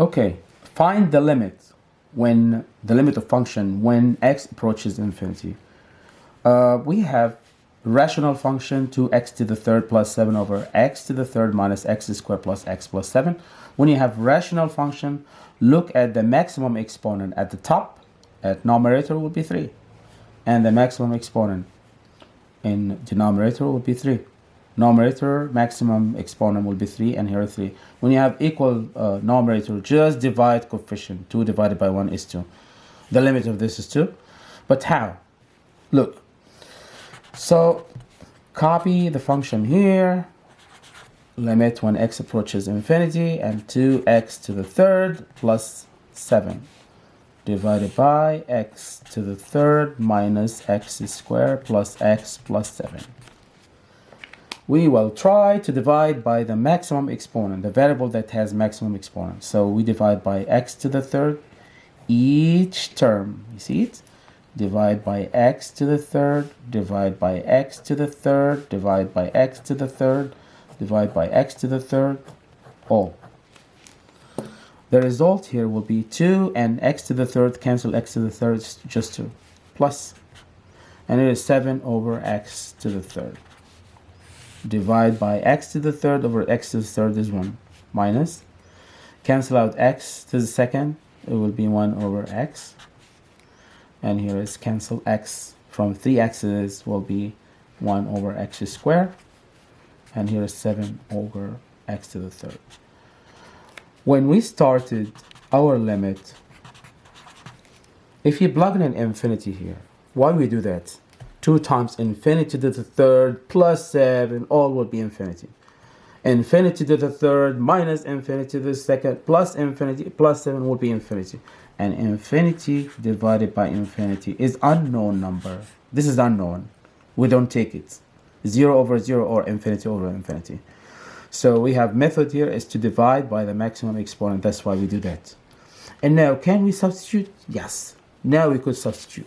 Okay, find the limit when the limit of function when x approaches infinity. Uh, we have rational function 2x to the third plus 7 over x to the third minus x squared plus x plus 7. When you have rational function, look at the maximum exponent at the top. At numerator will be 3. And the maximum exponent in denominator will be 3 numerator maximum exponent will be 3 and here 3 when you have equal uh, numerator just divide coefficient. 2 divided by 1 is 2 the limit of this is 2 but how? Look. So copy the function here. Limit when x approaches infinity and 2x to the third plus 7 divided by x to the third minus x squared plus x plus 7 we will try to divide by the maximum exponent, the variable that has maximum exponent. So we divide by x to the third, each term, you see it? Divide by x to the third, divide by x to the third, divide by x to the third, divide by x to the third, all. The result here will be 2 and x to the third cancel x to the third, just 2, plus, and it is 7 over x to the third divide by x to the third over x to the third is 1 minus. Cancel out x to the second it will be 1 over x. And here is cancel x from 3 x's will be 1 over x squared. And here is 7 over x to the third. When we started our limit if you plug in an infinity here why we do that 2 times infinity to the third plus 7, all will be infinity. Infinity to the third minus infinity to the second plus infinity plus 7 will be infinity. And infinity divided by infinity is unknown number. This is unknown. We don't take it. 0 over 0 or infinity over infinity. So we have method here is to divide by the maximum exponent. That's why we do that. And now can we substitute? Yes. Now we could substitute.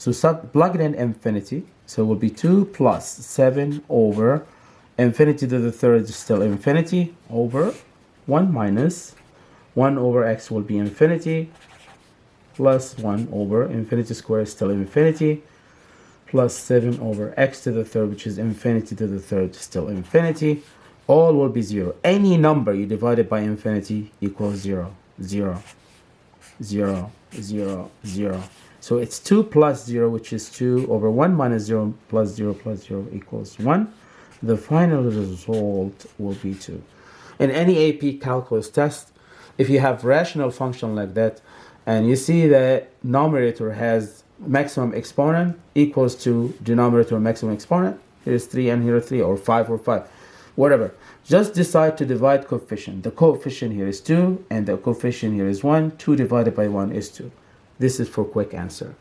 So sub plug it in infinity. So it will be 2 plus 7 over infinity to the third is still infinity over 1 minus 1 over x will be infinity plus 1 over infinity squared is still infinity plus 7 over x to the third which is infinity to the third still infinity. All will be 0 any number you divide it by infinity equals 0 0 0 0 0 so it's 2 plus 0, which is 2 over 1 minus 0 plus 0 plus 0 equals 1. The final result will be 2. In any AP calculus test, if you have rational function like that, and you see the numerator has maximum exponent equals to denominator maximum exponent, here's 3 and here 3, or 5 or 5, whatever. Just decide to divide coefficient. The coefficient here is 2, and the coefficient here is 1. 2 divided by 1 is 2. This is for quick answer.